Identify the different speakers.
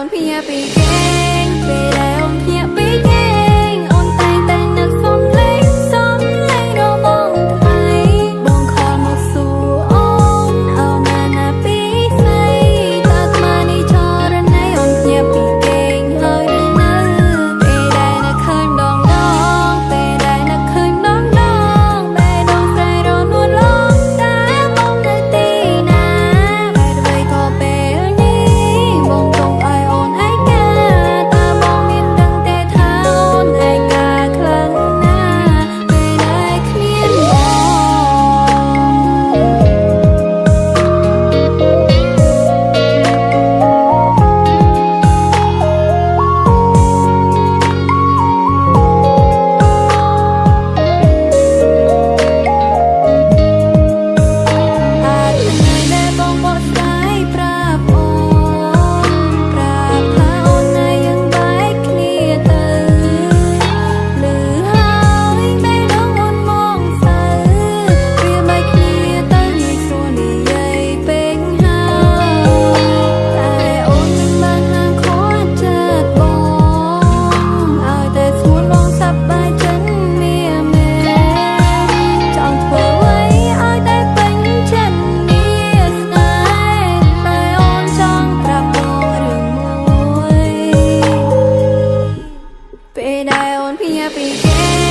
Speaker 1: Don't be happy day.